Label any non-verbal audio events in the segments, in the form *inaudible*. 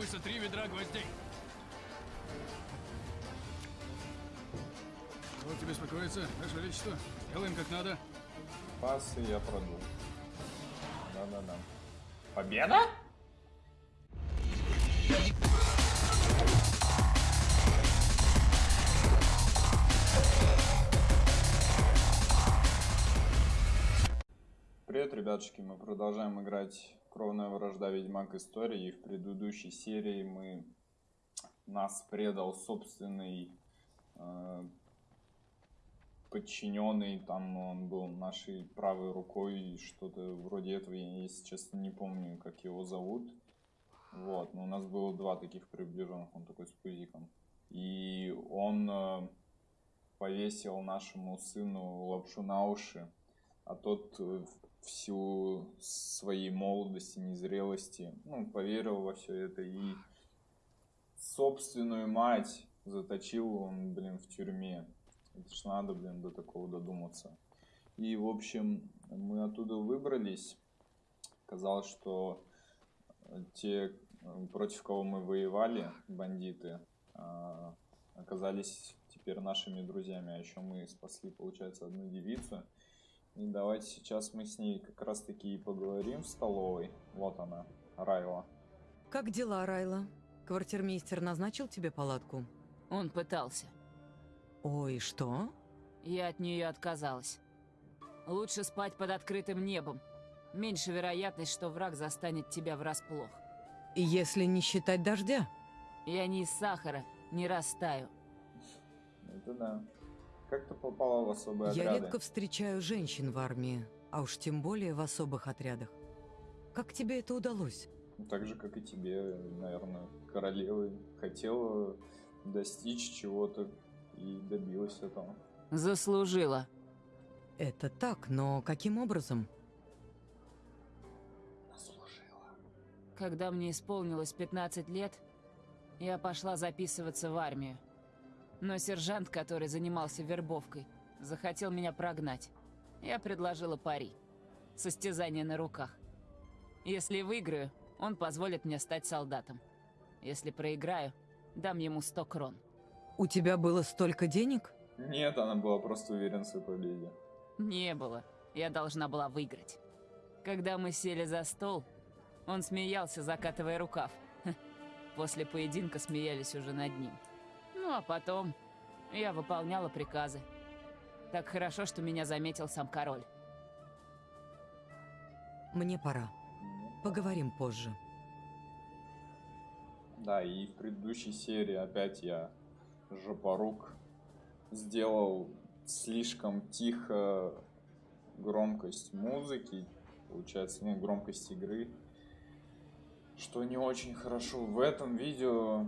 требуется три ведра гвоздей. Вот тебе успокоиться, Ваше Величество. Делаем как надо. Пасы я продул. Да-да-да. Победа? Привет, ребятушки, мы продолжаем играть Кровная вражда. Ведьмак. Истории. И в предыдущей серии мы нас предал собственный э, подчиненный, там он был нашей правой рукой, что-то вроде этого, я, если честно, не помню, как его зовут. Вот, но у нас было два таких приближенных, он такой с пузиком. И он э, повесил нашему сыну лапшу на уши, а тот в силу своей молодости, незрелости, ну, поверил во все это и собственную мать заточил он, блин, в тюрьме. Это ж надо, блин, до такого додуматься. И, в общем, мы оттуда выбрались. Казалось, что те, против кого мы воевали, бандиты, а, оказались теперь нашими друзьями. А еще мы спасли, получается, одну девицу. И давайте сейчас мы с ней как раз таки и поговорим в столовой. Вот она, Райла. Как дела, Райла? Квартирмейстер назначил тебе палатку? Он пытался. Ой, что? Я от нее отказалась. Лучше спать под открытым небом. Меньше вероятность, что враг застанет тебя врасплох. Если не считать дождя? Я не из сахара, не растаю. Это да. Как ты попала в особые Я отряды? редко встречаю женщин в армии, а уж тем более в особых отрядах. Как тебе это удалось? Так же, как и тебе, наверное, королева хотела достичь чего-то и добилась этого. Заслужила. Это так, но каким образом? Заслужила. Когда мне исполнилось 15 лет, я пошла записываться в армию. Но сержант, который занимался вербовкой, захотел меня прогнать. Я предложила пари. Состязание на руках. Если выиграю, он позволит мне стать солдатом. Если проиграю, дам ему 100 крон. У тебя было столько денег? Нет, она была просто уверена в своей победе. Не было. Я должна была выиграть. Когда мы сели за стол, он смеялся, закатывая рукав. *laughs* После поединка смеялись уже над ним. Ну а потом я выполняла приказы. Так хорошо, что меня заметил сам король. Мне пора. Поговорим позже. Да, и в предыдущей серии опять я жопорук сделал слишком тихо громкость музыки, получается, ну, громкость игры, что не очень хорошо. В этом видео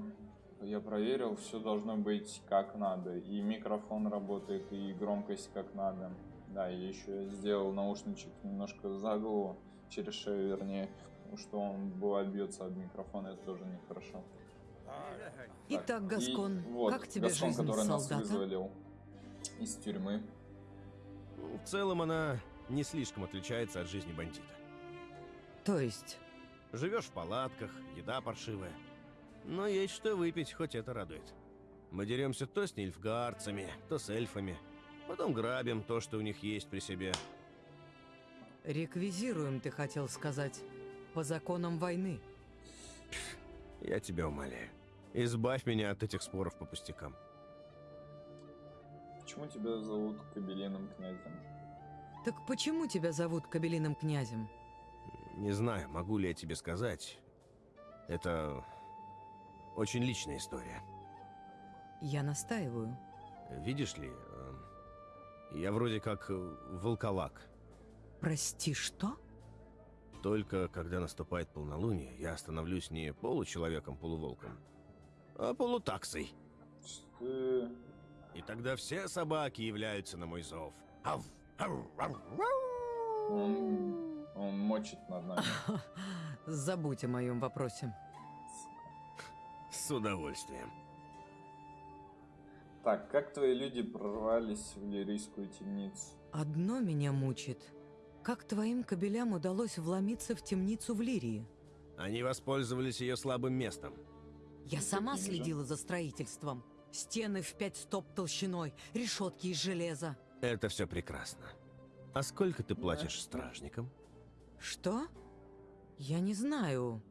я проверил, все должно быть как надо. И микрофон работает, и громкость как надо. Да, и еще я сделал наушничек немножко за голову, через шею вернее, что он бывает бьется об микрофон, это тоже нехорошо. Итак, и Гаскон, вот, как тебе Гаскон, жизнь который нас солдата? вызволил из тюрьмы. В целом она не слишком отличается от жизни бандита. То есть, Живешь в палатках, еда паршивая. Но есть что выпить, хоть это радует. Мы деремся то с нильфгаарцами, то с эльфами. Потом грабим то, что у них есть при себе. реквизируем, ты хотел сказать, по законам войны. Я тебя умоляю. Избавь меня от этих споров по пустякам. Почему тебя зовут Кабелиным князем? Так почему тебя зовут Кабелиным князем? Не знаю, могу ли я тебе сказать. Это очень личная история. Я настаиваю. Видишь ли, э, я вроде как э, волколак. Прости, что? Только когда наступает полнолуние, я становлюсь не получеловеком-полуволком, а полутаксой. Ты... И тогда все собаки являются на мой зов. Ав, ау, ау. Он, он мочит над нами. *laughs* Забудь о моем вопросе. С удовольствием. Так, как твои люди прорвались в лирийскую темницу? Одно меня мучит. Как твоим кобелям удалось вломиться в темницу в Лирии? Они воспользовались ее слабым местом. Я Ну, сама следила за строительством. Стены в пять стоп толщиной, решетки из железа. Это все прекрасно. А сколько ты платишь стражникам? Что? Я не знаю.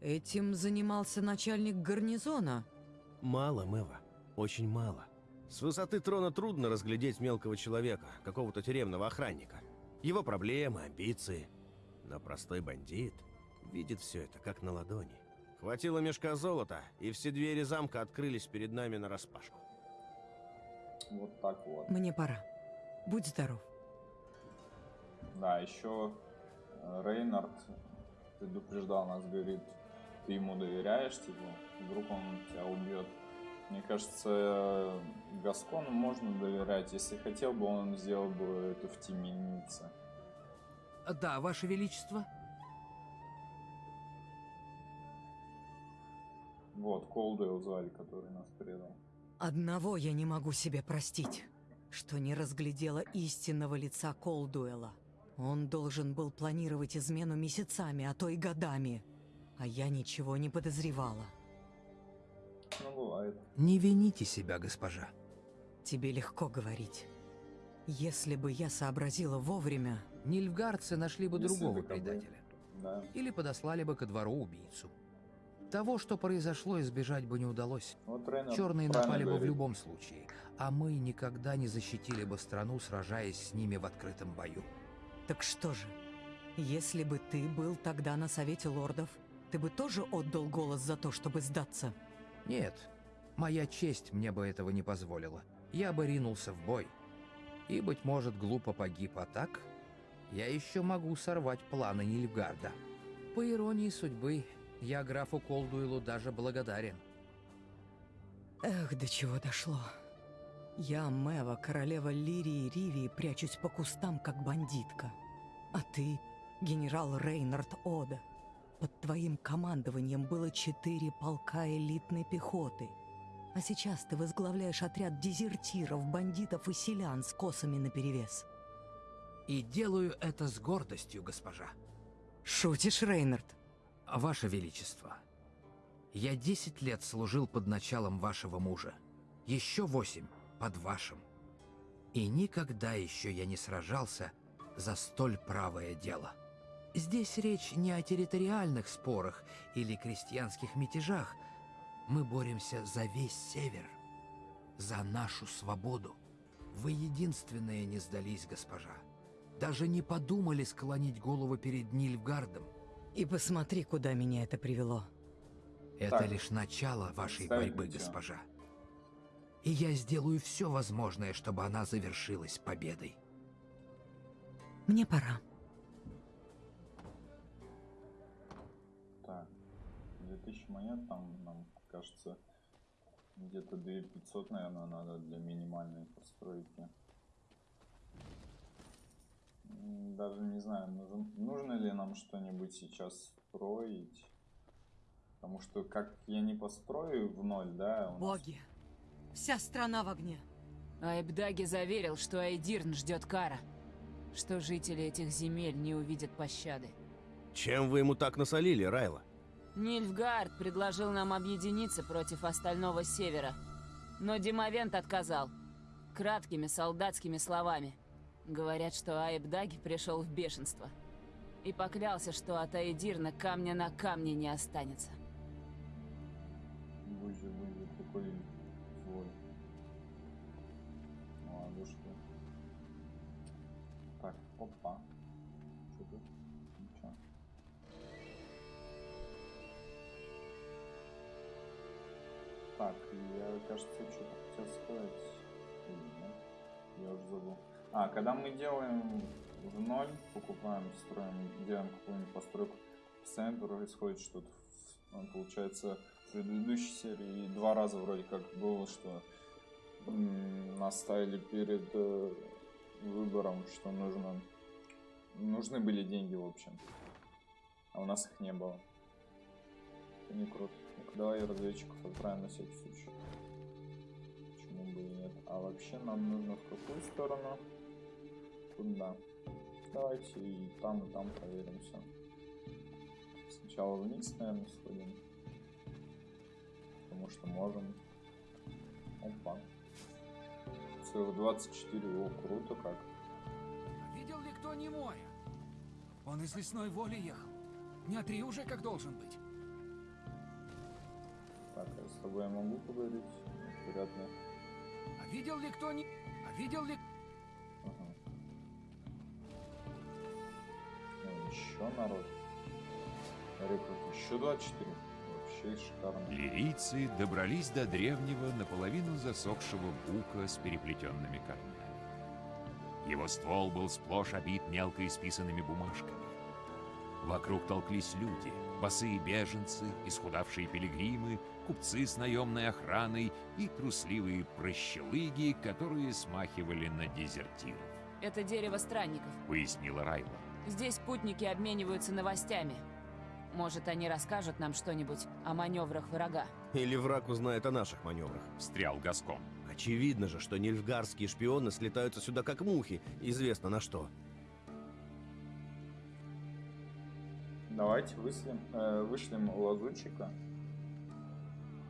Этим занимался начальник гарнизона. Мало, Мэва. Очень мало. С высоты трона трудно разглядеть мелкого человека, какого-то тюремного охранника. Его проблемы, амбиции. Но простой бандит видит все это как на ладони. Хватило мешка золота, и все двери замка открылись перед нами нараспашку. Вот так вот. Мне пора. Будь здоров. Да, еще э, Рейнард предупреждал нас, говорит, ты ему доверяешь, типа, вдруг он тебя убьет. Мне кажется, Гаскону можно доверять. Если хотел бы, он сделал бы это в темнице. Да, Ваше Величество. Вот, Колдуэлл звали, который нас предал. Одного я не могу себе простить, что не разглядела истинного лица Колдуэла. Он должен был планировать измену месяцами, а то и годами. А я ничего не подозревала. Ну, бывает. Не вините себя, госпожа. Тебе легко говорить. Если бы я сообразила вовремя, Нильфгардцы нашли бы Если другого предателя. Да. Или подослали бы ко двору убийцу. Того, что произошло, избежать бы не удалось. Вот Рейнард Черные правильно напали бы в любом случае, а мы никогда не защитили бы страну, сражаясь с ними в открытом бою. так что же? Если бы ты был тогда на Совете Лордов, ты бы тоже отдал голос за то, чтобы сдаться? Нет, моя честь мне бы этого не позволила. Я бы ринулся в бой. И, быть может, глупо погиб, а так я еще могу сорвать планы Нильфгарда. По иронии судьбы, я графу Колдуэлу даже благодарен. Эх, до чего дошло. Я, Мэва, королева Лирии Ривии, прячусь по кустам, как бандитка. А ты, генерал Рейнард Ода. Под твоим командованием было четыре полка элитной пехоты. А сейчас ты возглавляешь отряд дезертиров, бандитов и селян с косами наперевес. И делаю это с гордостью, госпожа. Шутишь, Рейнард? Ваше Величество, я 10 лет служил под началом вашего мужа. Еще восемь под вашим. И никогда еще я не сражался за столь правое дело. Здесь речь не о территориальных спорах или крестьянских мятежах. Мы боремся за весь север, за нашу свободу. Вы единственные не сдались, госпожа. Даже не подумали склонить голову перед Нильфгардом. И посмотри, куда меня это привело. Это Так, лишь начало вашей ставить борьбы, нельзя. госпожа. И я сделаю все возможное, чтобы она завершилась победой. Мне пора. 2000 монет там, нам кажется, где-то 2500, наверное, надо для минимальной постройки. Даже не знаю, нужен, нужно ли нам что-нибудь сейчас строить. Потому что как я не построю в ноль, да, нас Боги! Вся страна в огне. Айбдаги заверил, что Айдирн ждет кара. Что жители этих земель не увидят пощады. Чем вы ему так насолили, Райла? Нильфгард предложил нам объединиться против остального севера. Но Димовент отказал. Краткими солдатскими словами. Говорят, что Айбдаги пришел в бешенство. И поклялся, что от Айдирна камня на камне не останется. Бузя, Так, я, кажется, что-то хотел сказать. Я уже забыл. А, когда мы делаем в ноль, покупаем, строим, делаем какую-нибудь постройку, постоянно происходит что-то. Ну, Получается, в предыдущей серии два раза вроде как было, что м, нас ставили перед э, выбором, что нужно нужны были деньги в общем. А у нас их не было. Это не круто. Давай разведчиков отправим на всякий случай. Почему бы и нет? А вообще нам нужно в какую сторону? Туда. Давайте и там, и там проверим все. сначала вниз, наверное, сходим. Потому что можем. Опа. Целых 24, о, круто как. Видел ли кто Немоя? Он из лесной воли ехал. Дня три уже как должен быть. А с тобой я могу поговорить? Вряд ли. А видел ли кто не... А видел ли... Ага. Ну, еще народ. Рекрут еще 24. Вообще шикарно. Лирийцы добрались до древнего, наполовину засохшего бука с переплетенными корнями. Его ствол был сплошь обит мелко исписанными бумажками. Вокруг толклись люди, босые беженцы, исхудавшие пилигримы, купцы с наемной охраной и трусливые прощелыги, которые смахивали на дезертиров, Это дерево странников. пояснила Райла. Здесь путники обмениваются новостями. Может, они расскажут нам что-нибудь о маневрах врага. Или враг узнает о наших маневрах. Встрял Гаскон. Очевидно же, что нильфгарские шпионы слетаются сюда как мухи, известно на что. Давайте вышлем, э, вышлем лазутчика.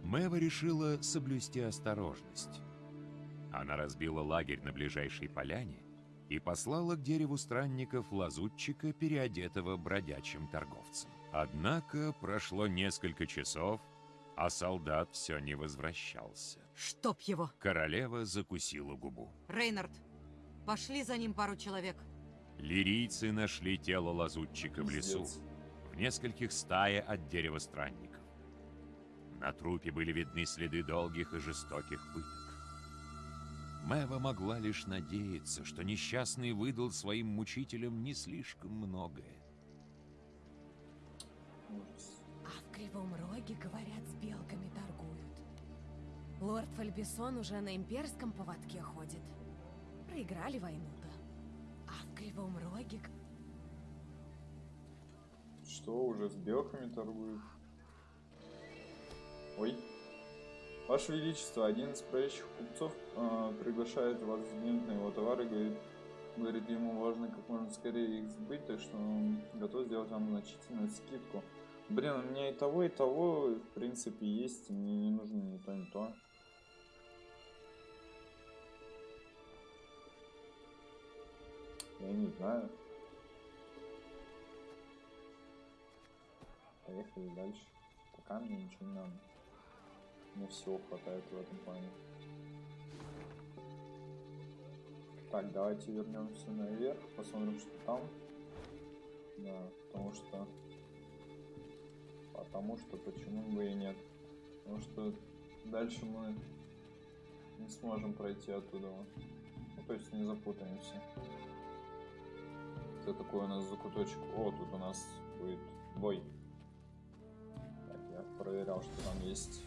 Мэва решила соблюсти осторожность. Она разбила лагерь на ближайшей поляне и послала к дереву странников лазутчика, переодетого бродячим торговцем. Однако прошло несколько часов, а солдат все не возвращался. Чтоб его! Королева закусила губу. Рейнард, пошли за ним пару человек. Лирийцы нашли тело лазутчика в лесу, Пиздец. в нескольких стае от дерева странников. На трупе были видны следы долгих и жестоких пыток. Мэва могла лишь надеяться, что несчастный выдал своим мучителям не слишком многое. А в Кривом Роге, говорят, с белками торгуют. Лорд Фальбисон уже на имперском поводке ходит. Проиграли войну-то. А в Кривом Роге... Что, уже с белками торгуют? Ой. Ваше Величество, один из проезжих купцов э, приглашает вас взглянуть на его товары, говорит, говорит, ему важно как можно скорее их сбыть, так что он готов сделать вам значительную скидку. Блин, у меня и того, и того, в принципе, есть, мне не нужно ни то, ни то. Я не знаю. Поехали дальше. Пока мне ничего не надо. Мне всего хватает в этом плане. Так, давайте вернемся наверх, посмотрим, что там. Да, потому что... Потому что почему бы и нет. Потому что дальше мы не сможем пройти оттуда. Ну, то есть не запутаемся. Это такой у нас закуточек. О, тут у нас будет бой. Проверял, что там есть.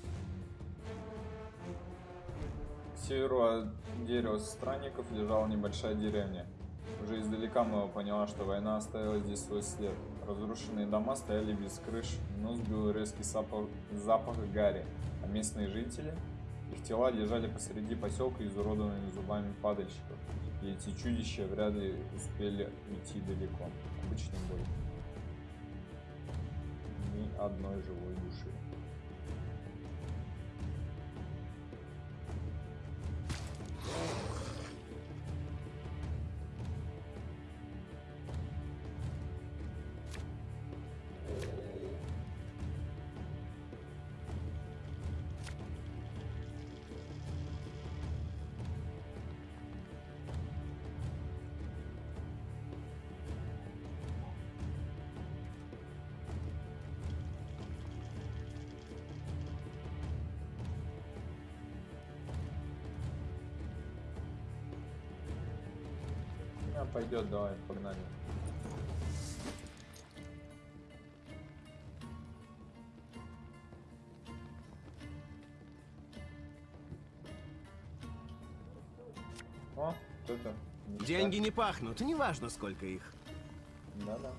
Северу от дерева странников лежала небольшая деревня. Уже издалека Мэва поняла, что война оставила здесь свой след. Разрушенные дома стояли без крыш, нос бил резкий запах, запах гари, а местные жители, их тела лежали посреди поселка изуродованными зубами падальщиков. И эти чудища вряд ли успели уйти далеко. Обычный бой. Ни одной живой души. Пойдет, давай, погнали. О, ништяк. Деньги не пахнут, неважно сколько их. Да-да.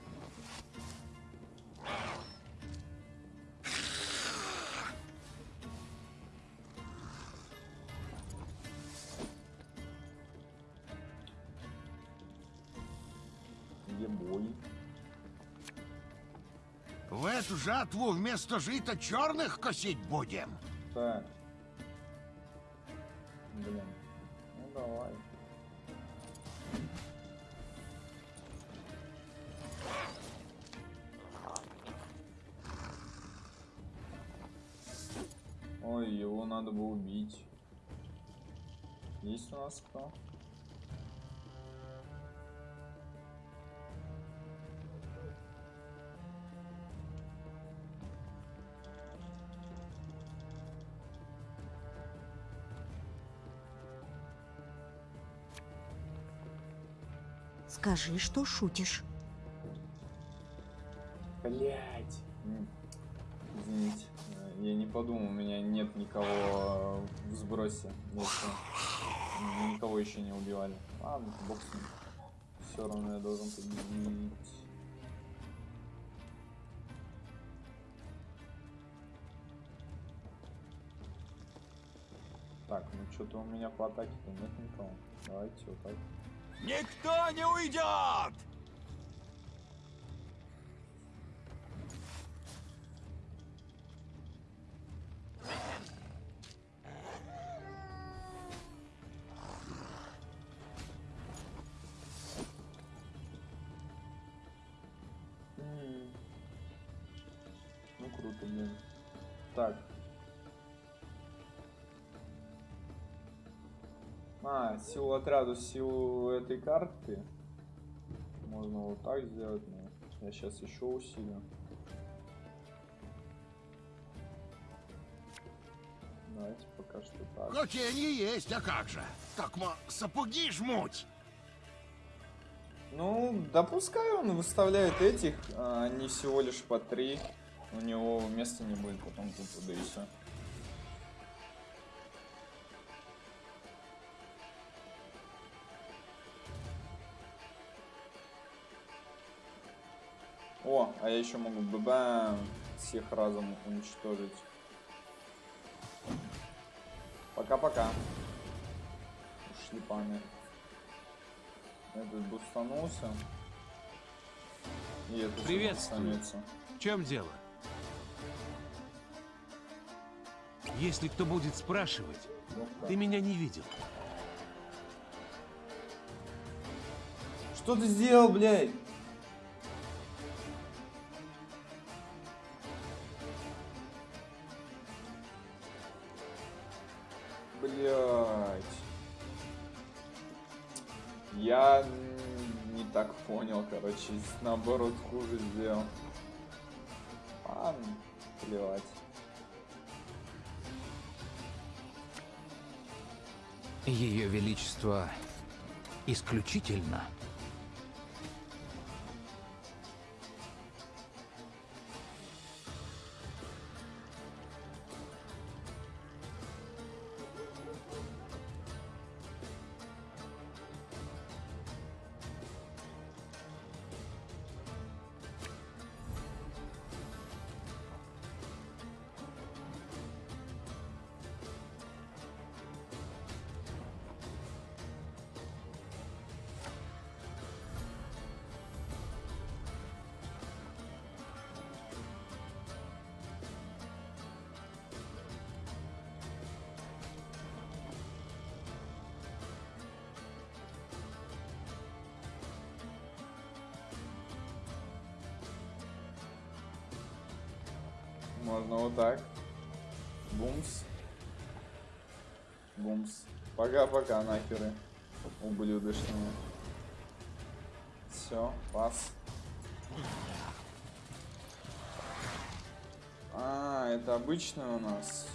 Жатву вместо жита черных косить будем? Так. Скажи, что шутишь. Блять. Извините. э, Я не подумал, у меня нет никого в сбросе. Если никого еще не убивали. Ладно, бог. Все равно я должен победить. Так, ну что-то у меня по атаке-то нет никого. Давайте вот так. Никто не уйдет! А, силу отряду, силу этой карты. Можно вот так сделать, но я сейчас еще усилю. Давайте пока что так. Хотенье есть, а как же? Так мо сапоги жмуть. Ну, да пускай он выставляет этих, а они всего лишь по три. У него места не будет потом тупо, да и все. А я еще могу бэбэм всех разом уничтожить. Пока-пока. Ушли паны. Этот бустанулся. И этот Приветствую. В чем дело? Если кто будет спрашивать, ты меня не видел. Что ты сделал? Блядь. Короче, наоборот хуже сделал. Ладно, плевать. Ее Величество исключительно. Можно вот так. Бумс. Бумс. Пока-пока, нахеры. Ублюдочные. Все, пас. А, это обычный у нас.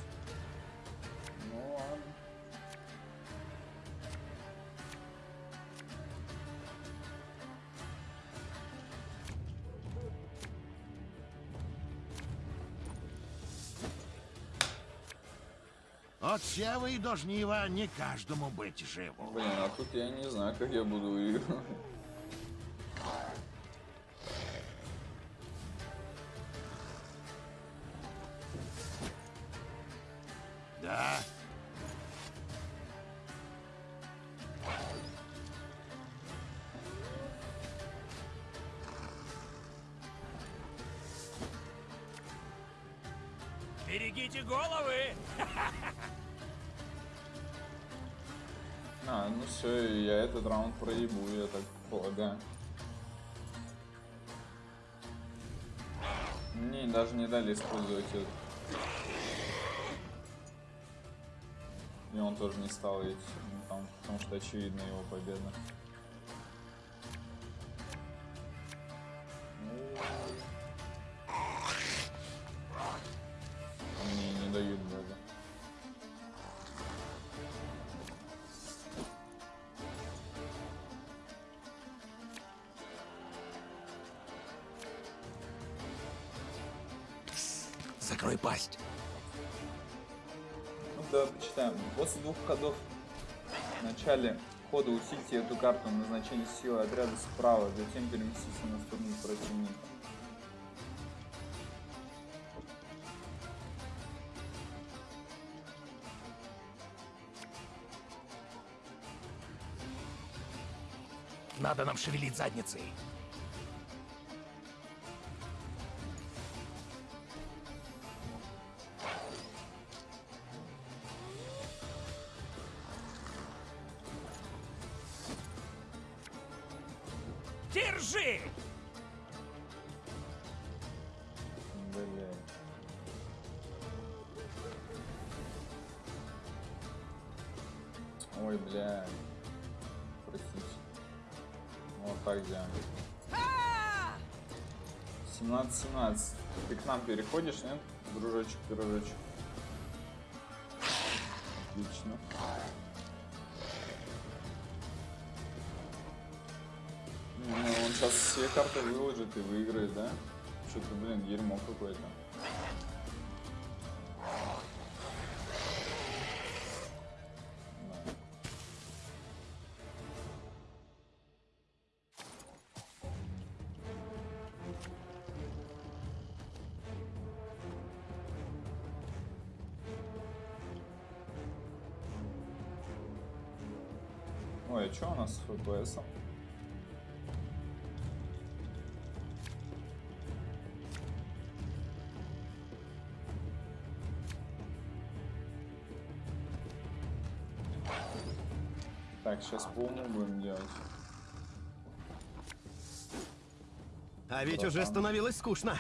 От сева и до жнива не каждому быть живу. Блин, а тут я не знаю, как я буду выигрывать. Дали использовать это. И он тоже не стал идти, ну, там, потому что очевидна его победа. Начале хода усильте эту карту назначение силы отряда справа, затем переместите на сторону противника. Надо нам шевелить задницей. Держи! Бля. Ой, бля. Простите. Вот так делаем. 17-17. Ты к нам переходишь, нет? Дружочек, пирожочек. Отлично. Все карты выложит и выиграет, да? Что-то, блин, дерьмо какое-то. Ой, а что у нас с FPS? Сейчас по уму будем делать. А ведь уже Братан. становилось скучно.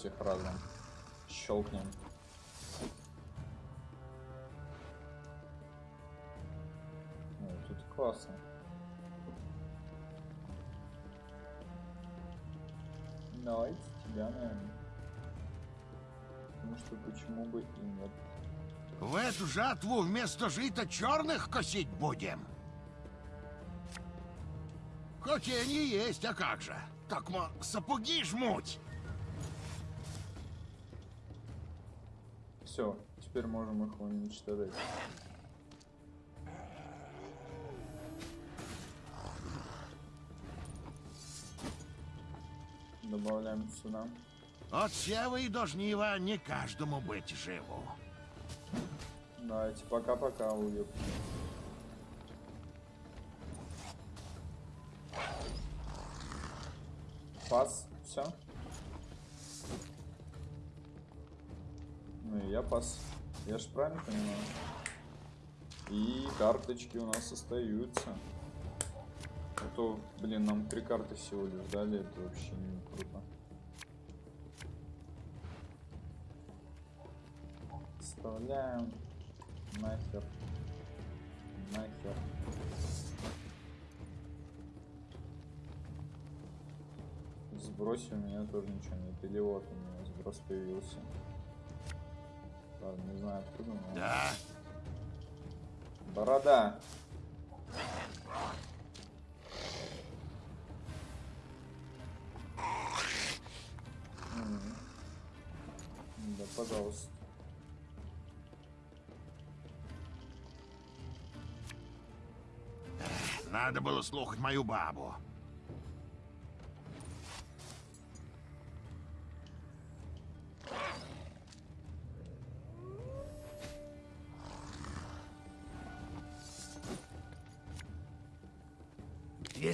Всех разом щелкнем. Ой, тут классно. Давайте тебя, наверное. Потому что почему бы и нет. В эту жатву вместо жита черных косить будем. Хоть и они есть, а как же? Так мо сапоги жмуть. Все, теперь можем их уничтожить. Добавляем сюда. От сева и до жнива не каждому быть живу. Давайте пока-пока, уеб. Пас, все. Ну и я пас. Я ж правильно понимаю. И карточки у нас остаются. А то, блин, нам три карты всего лишь дали, это вообще не круто. Вставляем. Нахер. Нахер. Сбрось у меня тоже ничего нет. Или вот у меня сброс появился. Ладно, не знаю откуда. Но... Да. Борода. Да, пожалуйста. Надо было слухать мою бабу.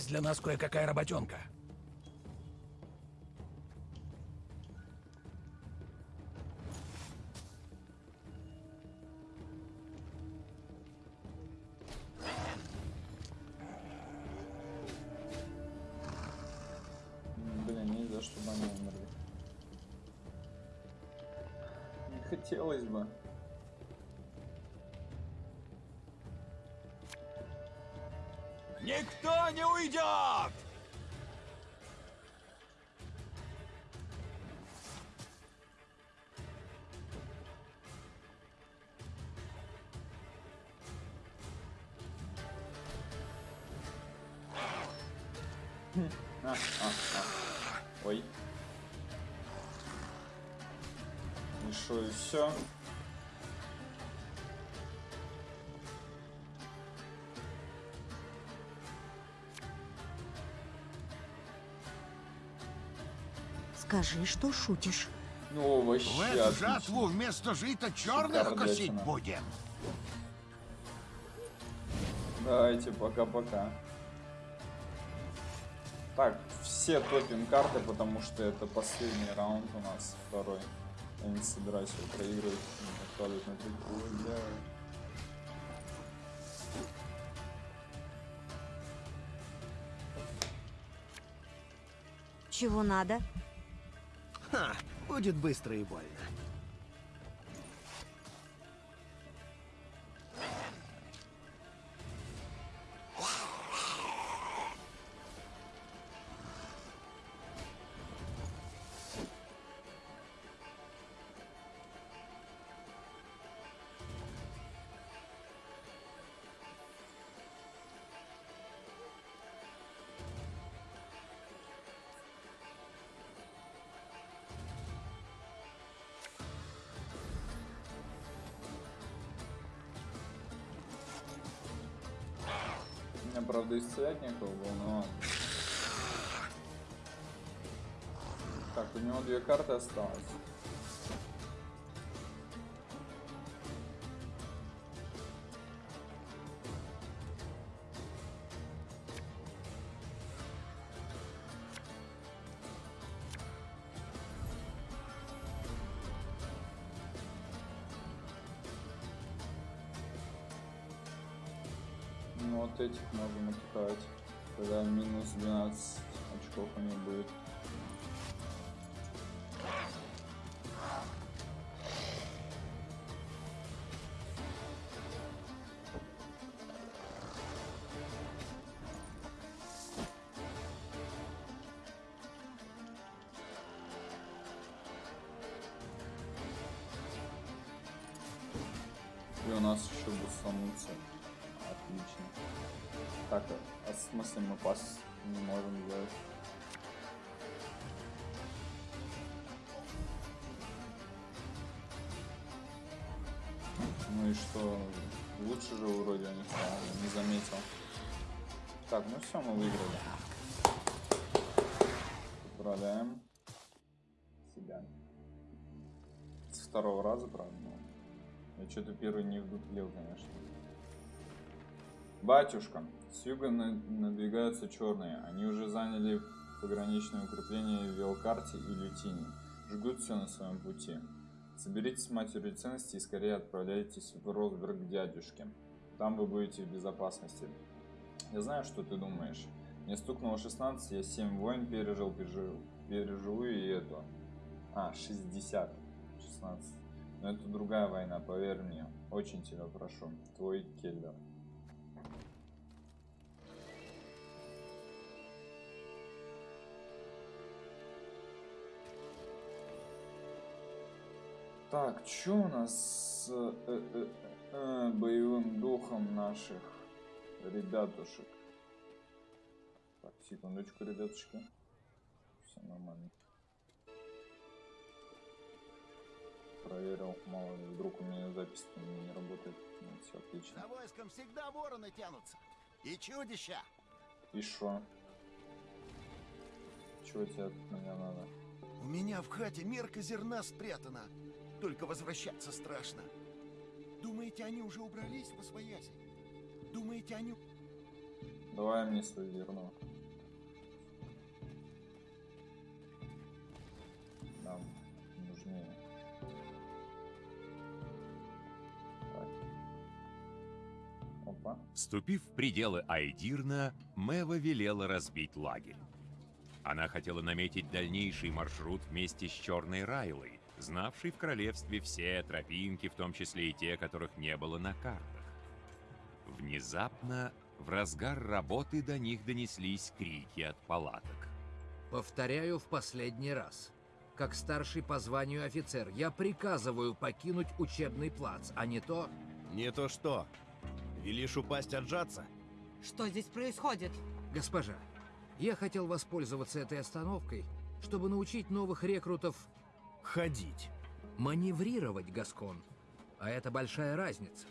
Есть для нас кое-какая работенка. А, а, а. Ой. И шо, и все? Скажи, что шутишь. Ну, вообще В эту отлично. жатву вместо жита черных Шикардятина. косить будем. Давайте, пока-пока. Так, все топим карты, потому что это последний раунд у нас, второй. Я не собираюсь его проигрывать. Абсолютно бля. Чего надо? Ха, будет быстро и больно. У меня, правда, исцелять некого было, но... Так, у него две карты осталось. Ну вот этих можем отправить. Тогда минус 12 очков у них будет. И у нас еще бустанутся. Отлично. Так, а в смысле мы пас не можем сделать? Ну и что? Лучше же вроде не стало, не заметил. Так, ну все, мы выиграли. Поздравляем себя. С второго раза, правда. Я что-то первый не вдуплил, конечно. Батюшка, с юга на- надвигаются черные. Они уже заняли пограничное укрепление в Велкарте и Лютине. Жгут все на своем пути. Соберитесь с матерью ценностей и скорее отправляйтесь в Росберг к дядюшке. Там вы будете в безопасности. Я знаю, что ты думаешь. Мне стукнуло 16, я 7 войн пережил, пережил, переживу и эту. А, 60. 16. Но это другая война, поверь мне. Очень тебя прошу. Твой Келлер. Так, что у нас с э, э, э, боевым духом наших ребятушек? Так, секундочку, ребятушки. Все нормально. проверил, мало ли, вдруг у меня запись не работает. Ну, все отлично. За войском всегда вороны тянутся. И чудища. И шо? Чего тебе от меня надо? У меня в хате мерка зерна спрятана. Только возвращаться страшно. Думаете, они уже убрались в освояси? Думаете, они... Давай мне свое зерно. Нам нужнее. Так. Опа. Ступив в пределы Айдирна, Мэва велела разбить лагерь. Она хотела наметить дальнейший маршрут вместе с Черной Райлой, знавшей в королевстве все тропинки, в том числе и те, которых не было на картах. Внезапно, в разгар работы до них донеслись крики от палаток. Повторяю в последний раз. Как старший по званию офицер, я приказываю покинуть учебный плац, а не то... Не то что? Велишь упасть отжаться? Что здесь происходит? Госпожа, я хотел воспользоваться этой остановкой, чтобы научить новых рекрутов... Ходить. Маневрировать, Гаскон. А это большая разница.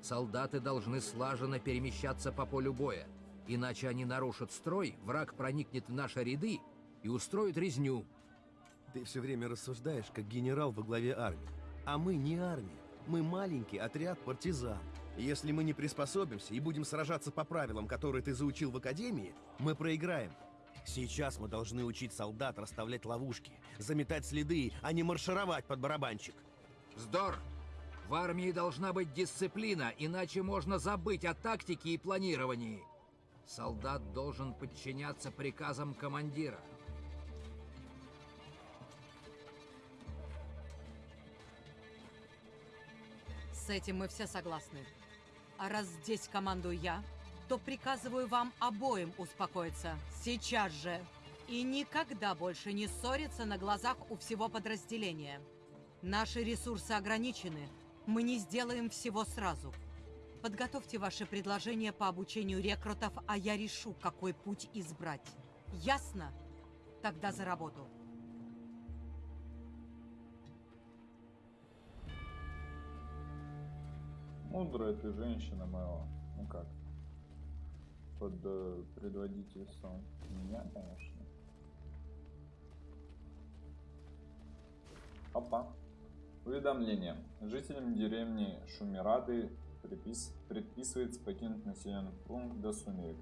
Солдаты должны слаженно перемещаться по полю боя. Иначе они нарушат строй, враг проникнет в наши ряды и устроит резню. Ты все время рассуждаешь, как генерал во главе армии. А мы не армия. Мы маленький отряд партизан. Если мы не приспособимся и будем сражаться по правилам, которые ты заучил в академии, мы проиграем. Сейчас мы должны учить солдат расставлять ловушки, заметать следы, а не маршировать под барабанчик. Вздор! В армии должна быть дисциплина, иначе можно забыть о тактике и планировании. Солдат должен подчиняться приказам командира. С этим мы все согласны. А раз здесь командую я, то приказываю вам обоим успокоиться. Сейчас же. И никогда больше не ссориться на глазах у всего подразделения. Наши ресурсы ограничены. Мы не сделаем всего сразу. Подготовьте ваши предложения по обучению рекрутов, а я решу, какой путь избрать. Ясно? Тогда за работу. Мудрая ты женщина, Мэо. Ну как? Под э, предводительством меня, конечно. Опа. Уведомление. Жителям деревни Шумирады припис... предписывается покинуть населенный пункт до сумерек.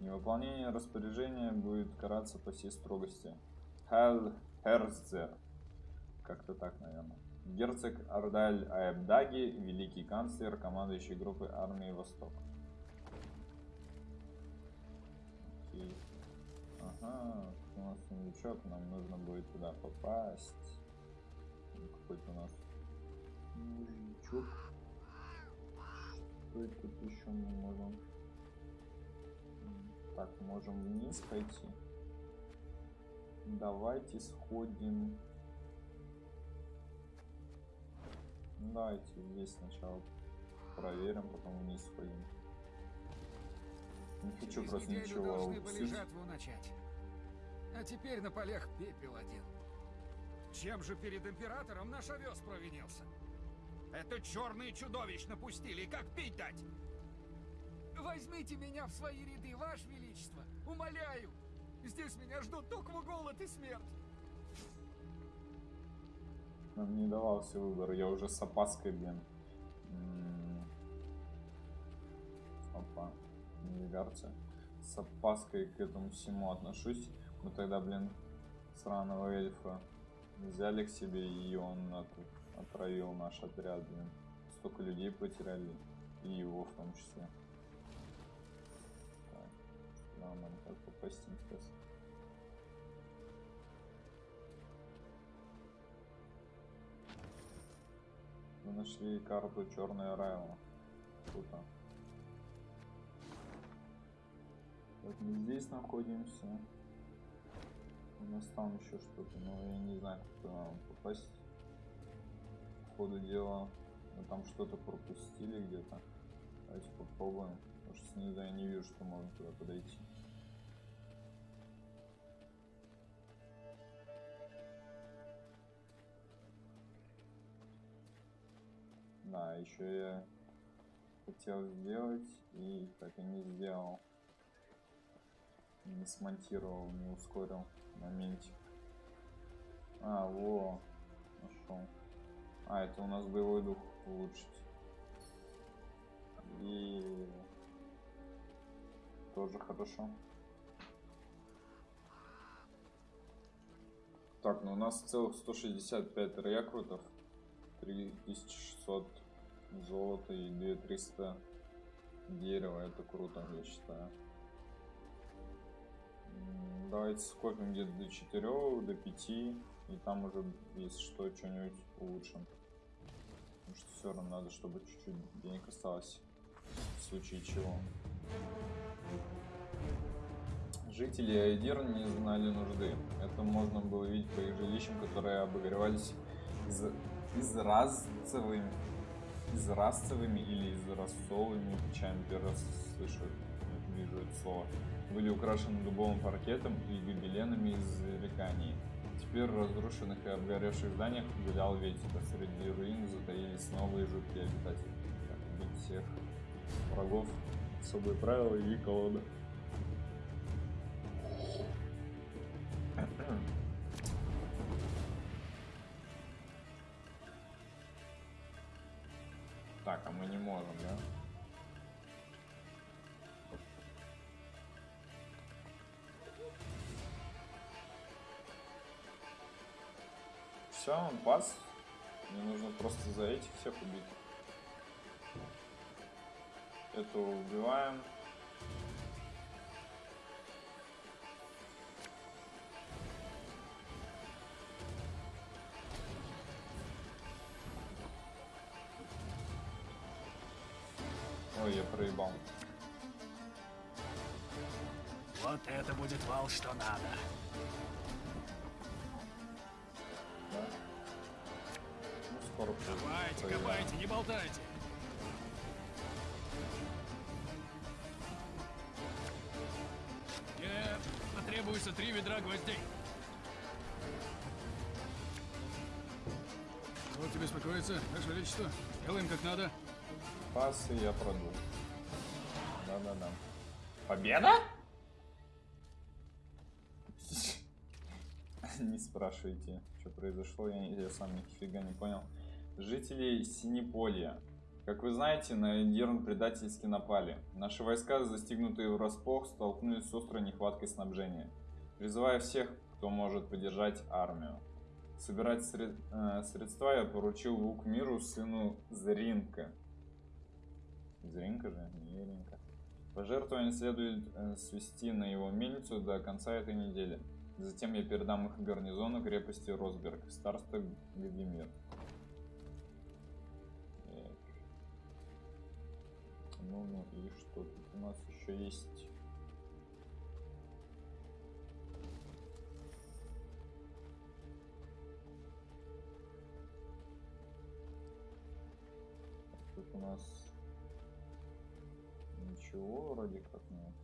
Невыполнение распоряжения будет караться по всей строгости. Хел Херцер. Как-то так, наверное. Герцог Ардаль Аэбдаги, великий канцлер, командующий группой армии Восток. Окей. Ага, у нас сундучок, нам нужно будет туда попасть. Какой-то у нас мужичок. Что это тут еще мы можем? Так, можем вниз пойти. Давайте сходим Ну, давайте здесь сначала проверим, потом вниз сходим. Не хочу Через просто неделю ничего должны были упустить. жатву начать. А теперь на полях пепел один. Чем же перед императором наш овес провинился? Это черные чудовищ напустили, как пить дать? Возьмите меня в свои ряды, ваше величество, умоляю. Здесь меня ждут только голод и смерть. Нам не давался выбор, я уже с опаской, блин. Навигарция. С опаской к этому всему отношусь. Мы тогда, блин, сраного эльфа взяли к себе, и он от- отравил наш отряд, блин. Столько людей потеряли, и его в том числе. Так, нам как попасть, интересно. Мы нашли карту Черная Райла. Круто. Вот мы здесь находимся. У нас там еще что-то, но я не знаю, как туда нам попасть. По ходу дела, мы там что-то пропустили где-то. Давайте попробуем. Потому что снизу я не вижу, что можно туда подойти. Да, еще я хотел сделать и так и не сделал. Не смонтировал, не ускорил моментик. А, во, нашел. А, это у нас боевой дух улучшить. И тоже хорошо. Так, ну у нас целых 165 рекрутов, 3600 золота и 2300 дерева. Это круто, я считаю. Давайте скопим где-то до 4, до 5, и там уже, если что, что-нибудь улучшим. Потому что все равно надо, чтобы чуть-чуть денег осталось, в случае чего. Жители Айдир не знали нужды. Это можно было видеть по их жилищам, которые обогревались из, изразцевыми, изразцевыми или изразцовыми печами. Первый раз слышу, вижу это слово. Были украшены дубовым паркетом и гобеленами из рекании. Теперь в разрушенных и обгоревших зданиях гулял ветер, а среди руин затаились новые жуткие обитатели. Как убить всех врагов, особые правила и колода. Так, а мы не можем, да? Все, он пас. Мне нужно просто за этих всех убить. Это убиваем. Ой, я проебал. Вот это будет вал, что надо. Скоро Копайте, не болтайте. Мне потребуется три ведра гвоздей. Можете беспокоиться, Ваше Величество. Делаем как надо. Пас, и я продул. Да-да-да. Победа? *laughs* Не спрашивайте, что произошло, я, я сам нифига не понял. Жители Синеполья. Как вы знаете, на Эндирн предательски напали. Наши войска, застигнутые врасплох, столкнулись с острой нехваткой снабжения. Призывая всех, кто может поддержать армию. Собирать сред- э, средства я поручил лук миру сыну Зринка. Зринка же, не Еринка. Пожертвования следует э, свести на его мельницу до конца этой недели. Затем я передам их гарнизону крепости Росберг, староста Гадимир. Ну, и что тут у нас еще есть? Тут у нас ничего вроде как нет.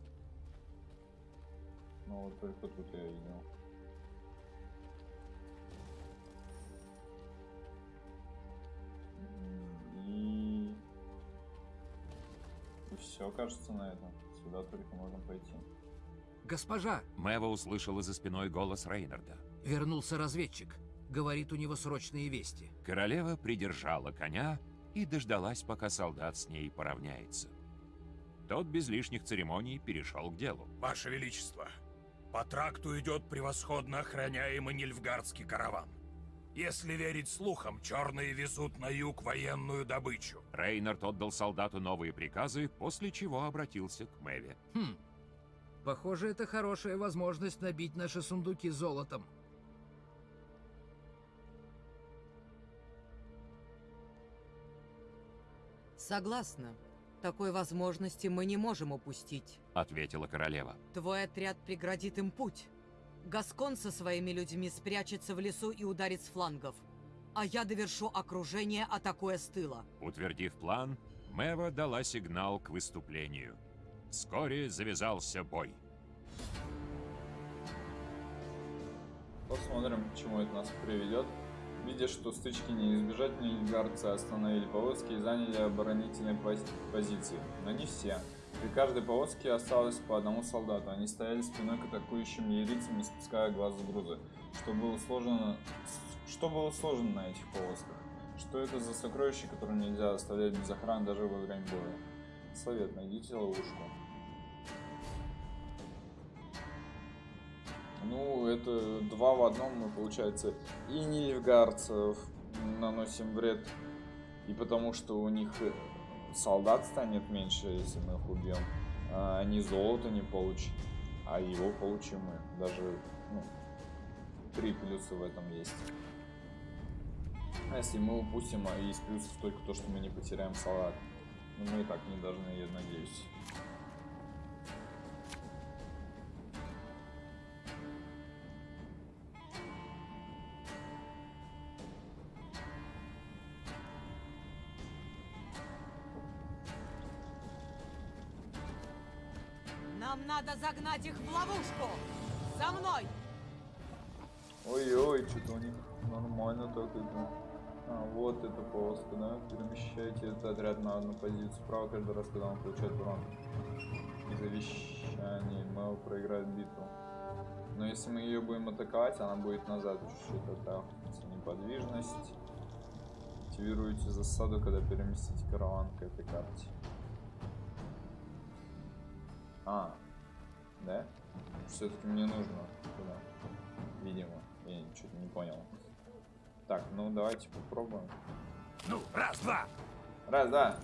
Ну вот только тут я видел. М, все, кажется, на этом. Сюда только можем пойти. Госпожа, Мэва услышала за спиной голос Рейнарда. вернулся разведчик. Говорит, у него срочные вести. Королева придержала коня и дождалась, пока солдат с ней поравняется. Тот без лишних церемоний перешел к делу. Ваше Величество, по тракту идет превосходно охраняемый Нильфгардский караван. Если верить слухам, черные везут на юг военную добычу. Рейнард отдал солдату новые приказы, после чего обратился к Мэве. Хм. Похоже, это хорошая возможность набить наши сундуки золотом. Согласна. Такой возможности мы не можем упустить. Ответила королева. Твой отряд преградит им путь. Гаскон со своими людьми спрячется в лесу и ударит с флангов. А я довершу окружение, атакуя с тыла. Утвердив план, Мэва дала сигнал к выступлению. Вскоре завязался бой. Посмотрим, к чему это нас приведет. Видя, что стычки не избежать, нильфгарцы остановили повозки и заняли оборонительные пози- позиции. Но не все. При каждой повозке осталось по одному солдату. Они стояли спиной к атакующим лирийцам, не спуская глаз с груза. Что было сложено... Что было сложно на этих повозках? Что это за сокровища, которые нельзя оставлять без охраны даже во время боя? Совет, найдите ловушку. Ну, это два в одном, мы, получается, и нильфгардцев наносим вред, и потому что у них солдат станет меньше, если мы их убьем, а они золото не получат, а его получим мы. Даже, ну, три плюса в этом есть. А если мы упустим, а из плюсов только то, что мы не потеряем солдат. Ну, мы и так не должны, я надеюсь. Надо загнать их в ловушку! За мной! Ой-ой, что-то у них нормально так это. А, вот эта полоска, да? Перемещайте этот отряд на одну позицию справа каждый раз, когда он получает урон. Завещание. Мэл проиграет битву. Но если мы ее будем атаковать, она будет назад чуть-чуть отталкиваться. Неподвижность. Активируйте засаду, когда переместите караван к этой карте. А, да? Все-таки мне нужно туда. Видимо. Я что-то не понял. Так, ну давайте попробуем. Ну, раз, два. Раз, да.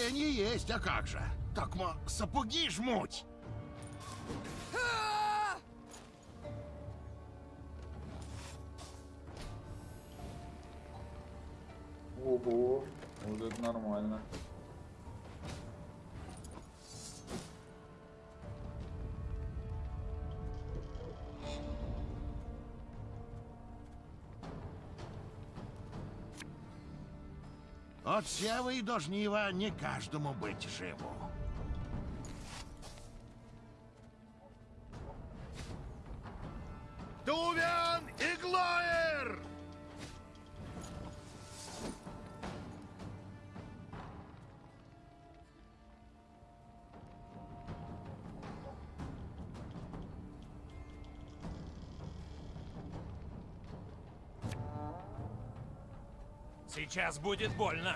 Хотение есть, а как же? Так мо сапоги жмуть. Ого, вот это нормально. От сева и до не каждому быть живу. Тувен и Сейчас будет больно.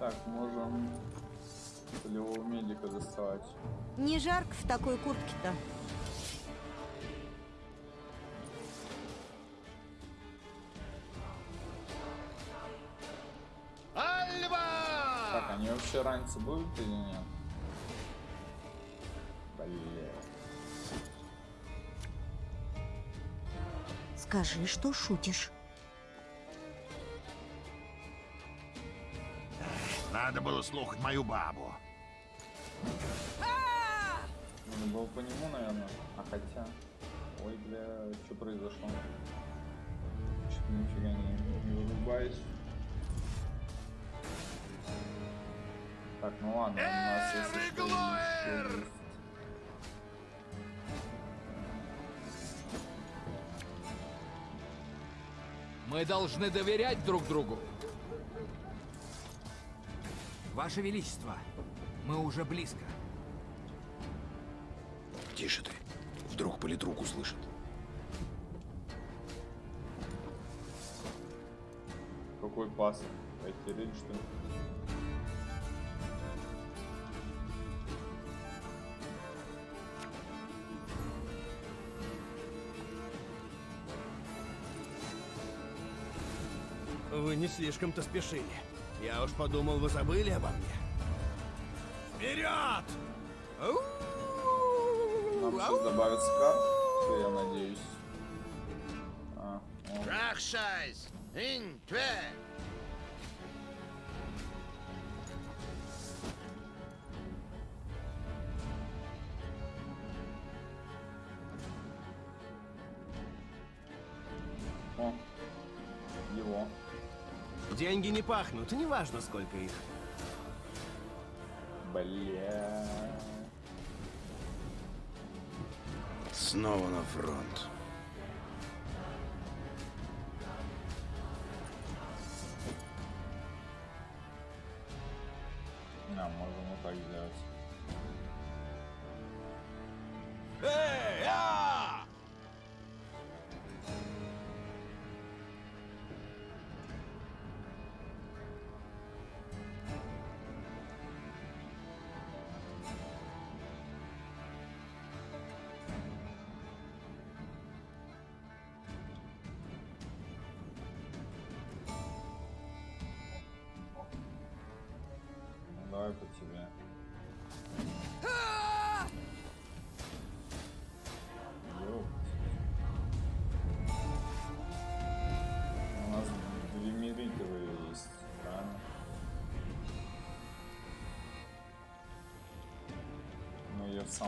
Так, можем полевого медика доставать. Не жарко в такой куртке-то. Альва! Так, они вообще раньше будут или нет? Скажи, что шутишь. Надо было слухать мою бабу. Надо было по нему, наверное. А хотя... Ой, бля, что произошло? Что-то нифига не, не вырубаюсь. Так, ну ладно, у нас если что, Мы должны доверять друг другу. Ваше Величество, мы уже близко. Тише ты. Вдруг политрук услышит. Какой пас? Этериль, что ли? Не слишком-то спешили. Я уж подумал, вы забыли обо мне. Вперед! Нам сейчас добавится карт, я надеюсь. А, о. Деньги не пахнут, неважно, сколько их. Бля. Снова на фронт.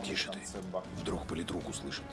Тише ты. Вдруг политрук услышит.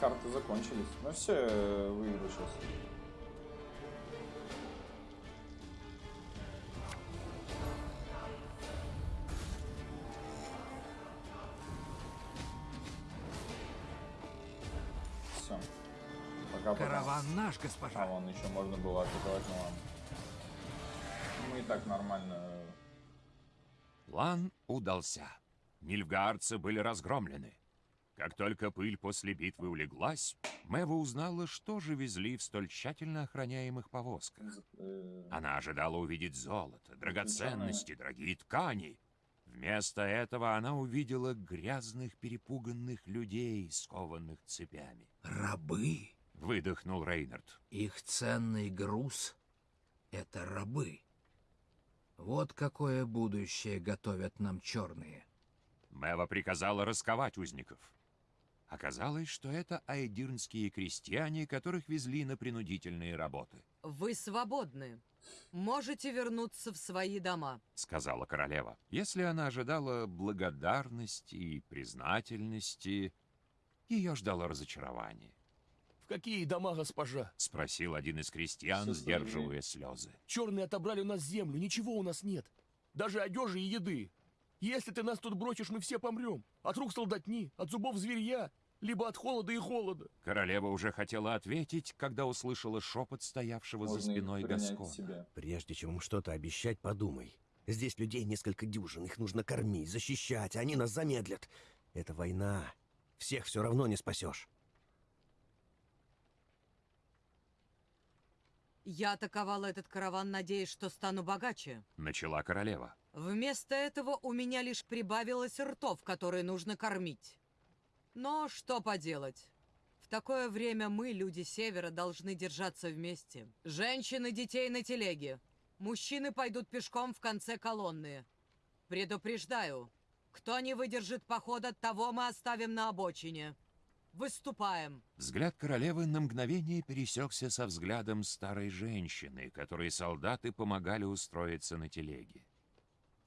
Карты закончились. Ну все, выиграю сейчас. Все. Пока-пока. Караван наш, госпожа. А, вон еще можно было атаковать, ну ладно. Мы и так нормально. План удался. Нильфгаардцы были разгромлены. Как только пыль после битвы улеглась, Мэва узнала, что же везли в столь тщательно охраняемых повозках. э, Она ожидала увидеть золото, драгоценности, дорогие ткани. Вместо этого она увидела грязных, перепуганных людей, скованных цепями. Рабы? Выдохнул Рейнард. Их ценный груз — это рабы. Вот какое будущее готовят нам черные. Мэва приказала расковать узников. Оказалось, что это айдирнские крестьяне, которых везли на принудительные работы, Вы свободны. Можете вернуться в свои дома. сказала королева. Если она ожидала благодарности и признательности, ее ждало разочарование. В какие дома, госпожа? Спросил один из крестьян, Со своими. сдерживая слезы. Черные отобрали у нас землю, ничего у нас нет. Даже одежи и еды. Если ты нас тут бросишь, мы все помрем. От рук солдатни, от зубов зверья, либо от холода и холода. Королева уже хотела ответить, когда услышала шепот стоявшего за Можно их спиной себе. Прежде чем им что-то обещать, подумай. Здесь людей несколько дюжин, их нужно кормить, защищать, а они нас замедлят. Это война. Всех все равно не спасешь. Я атаковала этот караван, надеясь, что стану богаче. Начала королева. Вместо этого у меня лишь прибавилось ртов, которые нужно кормить. Но что поделать? В такое время мы, люди Севера, должны держаться вместе. Женщины, детей на телеге. Мужчины пойдут пешком в конце колонны. Предупреждаю, кто не выдержит похода, того мы оставим на обочине. Выступаем. Взгляд королевы на мгновение пересекся со взглядом старой женщины, которой солдаты помогали устроиться на телеге.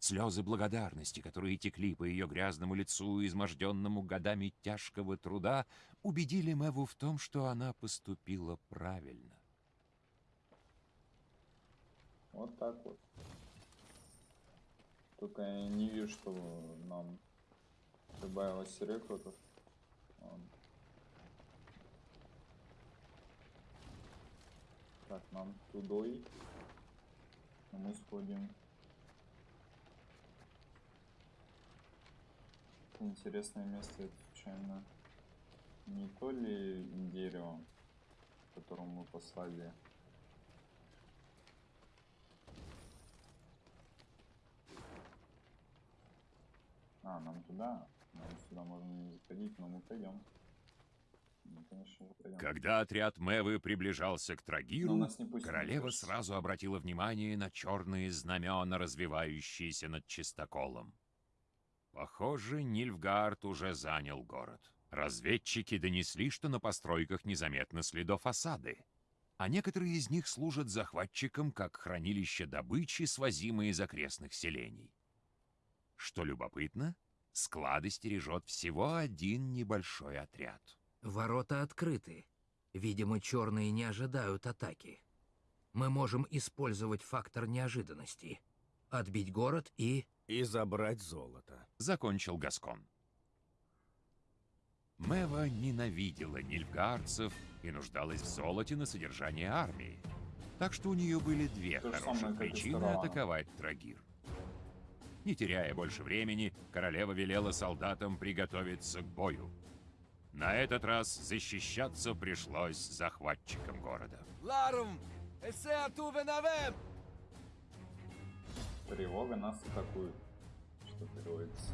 Слезы благодарности, которые текли по ее грязному лицу, изможденному годами тяжкого труда, убедили Мэву в том, что она поступила правильно. Вот так вот. Только я не вижу, что нам прибавилось рекрутов. Так, нам тудой. А мы сходим. Интересное место, это случайно не то ли дерево, которому мы послали А, нам туда. Нам сюда можно не заходить, но мы пойдем. Когда отряд Мэвы приближался к Трагиру, королева сразу обратила внимание на черные знамена, развивающиеся над чистоколом. Похоже, Нильфгард уже занял город. Разведчики донесли, что на постройках незаметно следов осады, а некоторые из них служат захватчикам как хранилище добычи, свозимые из окрестных селений. Что любопытно, склады стережет всего один небольшой отряд. Ворота открыты. Видимо, черные не ожидают атаки. Мы можем использовать фактор неожиданности. Отбить город и... И забрать золото. Закончил Гаскон. Мэва ненавидела нильфгаарцев и нуждалась в золоте на содержание армии. Так что у нее были две То хороших причины атаковать Трагир. Не теряя больше времени, королева велела солдатам приготовиться к бою. На этот раз защищаться пришлось захватчикам города. Ларум! Эссе Тувенавем! Тревога нас атакует. Что переводится.